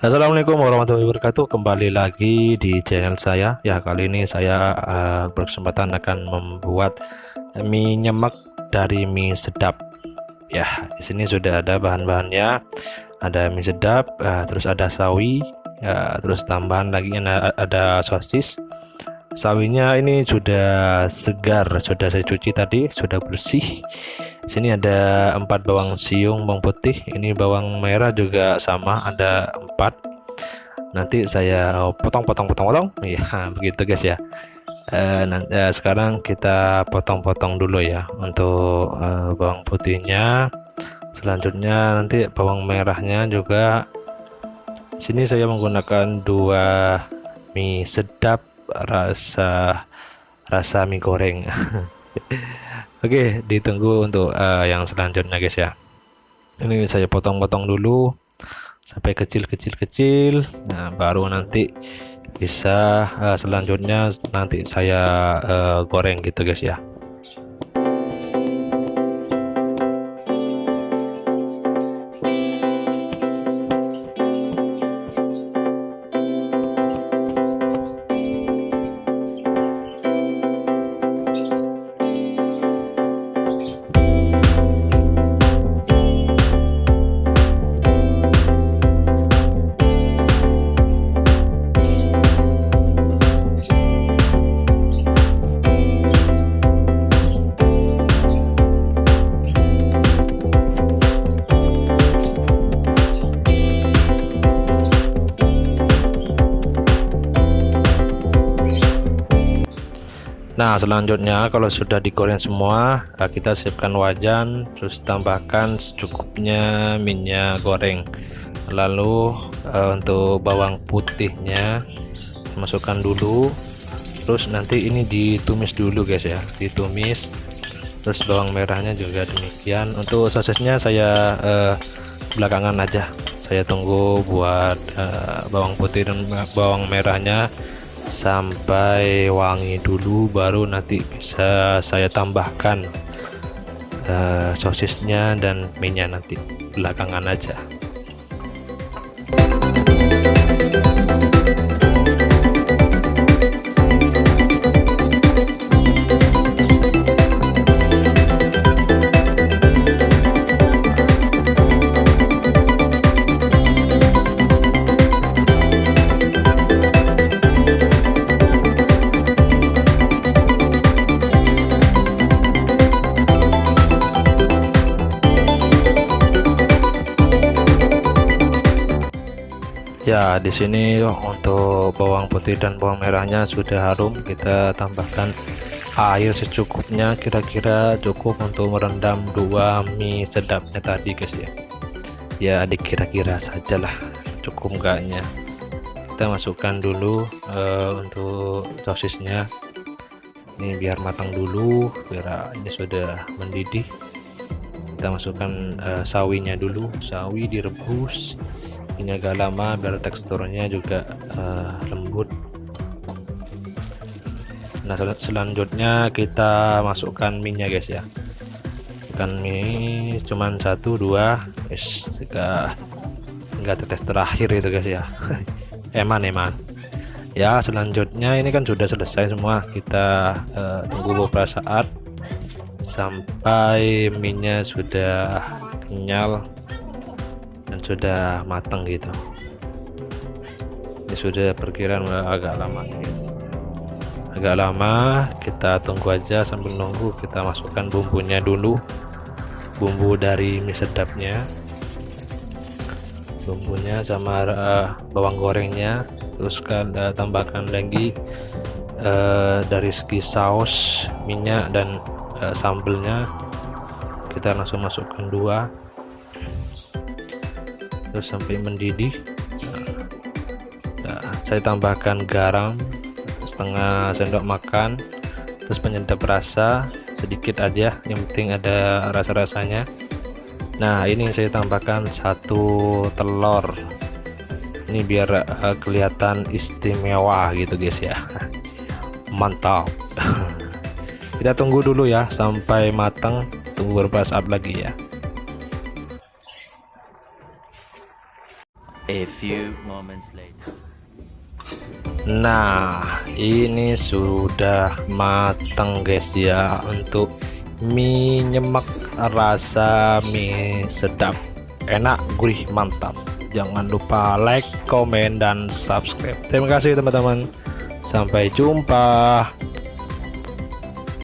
Assalamualaikum warahmatullahi wabarakatuh. Kembali lagi di channel saya. Ya kali ini saya uh, berkesempatan akan membuat mie nyemek dari mie sedap. Ya di sini sudah ada bahan-bahannya. Ada mie sedap uh, terus ada sawi ya, terus tambahan lagi ada, ada sosis. Sawinya ini sudah segar sudah saya cuci tadi sudah bersih sini ada empat bawang siung bawang putih. Ini bawang merah juga sama ada empat. Nanti saya potong-potong potong-potong ya begitu guys ya. Eh, nanti, eh, sekarang kita potong-potong dulu ya untuk eh, bawang putihnya. Selanjutnya nanti bawang merahnya juga. Sini saya menggunakan dua mie sedap rasa rasa mie goreng Oke, ditunggu untuk uh, yang selanjutnya guys ya. Ini saya potong-potong dulu sampai kecil-kecil-kecil. Nah, baru nanti bisa uh, selanjutnya nanti saya uh, goreng gitu guys ya. Nah selanjutnya kalau sudah digoreng semua nah kita siapkan wajan terus tambahkan secukupnya minyak goreng. Lalu uh, untuk bawang putihnya masukkan dulu. Terus nanti ini ditumis dulu guys ya. Ditumis. Terus bawang merahnya juga demikian. Untuk sosisnya saya uh, belakangan aja. Saya tunggu buat uh, bawang putih dan bawang merahnya sampai wangi dulu baru nanti bisa saya tambahkan uh, sosisnya dan minyak nanti belakangan aja ya di sini untuk bawang putih dan bawang merahnya sudah harum. Kita tambahkan air secukupnya. Kira-kira cukup untuk merendam dua mie sedapnya tadi guys ya. Ya dikira-kira sajalah. Cukup enggaknya. Kita masukkan dulu uh, untuk sosisnya. Ini biar matang dulu biar ini sudah mendidih. Kita masukkan uh, sawinya dulu. Sawi direbus ini agak lama biar teksturnya juga uh, lembut. Nah sel selanjutnya kita masukkan minyak guys ya. Masukkan mie cuman satu dua es enggak enggak tetes terakhir itu guys ya. Eman eman. Ya selanjutnya ini kan sudah selesai semua. Kita uh, tunggu beberapa saat sampai minyak sudah kenyal sudah matang gitu. Ini sudah perkiraan agak lama guys. Agak lama kita tunggu aja sambil nunggu. Kita masukkan bumbunya dulu. Bumbu dari mie sedapnya bumbunya sama uh, bawang gorengnya. Terus kan uh, tambahkan lagi uh, dari segi saus minyak dan uh, sambelnya. Kita langsung masukkan dua terus sampai mendidih. Nah, saya tambahkan garam setengah sendok makan terus penyedap rasa sedikit aja yang penting ada rasa-rasanya. Nah ini saya tambahkan satu telur. Ini biar uh, kelihatan istimewa gitu guys ya. Mantap. Kita tunggu dulu ya sampai matang. Tunggu beberapa saat lagi ya A few moments later. Nah ini sudah matang guys ya untuk mie nyemek rasa mie sedap. Enak gurih mantap. Jangan lupa like komen dan subscribe. Terima kasih teman-teman. Sampai jumpa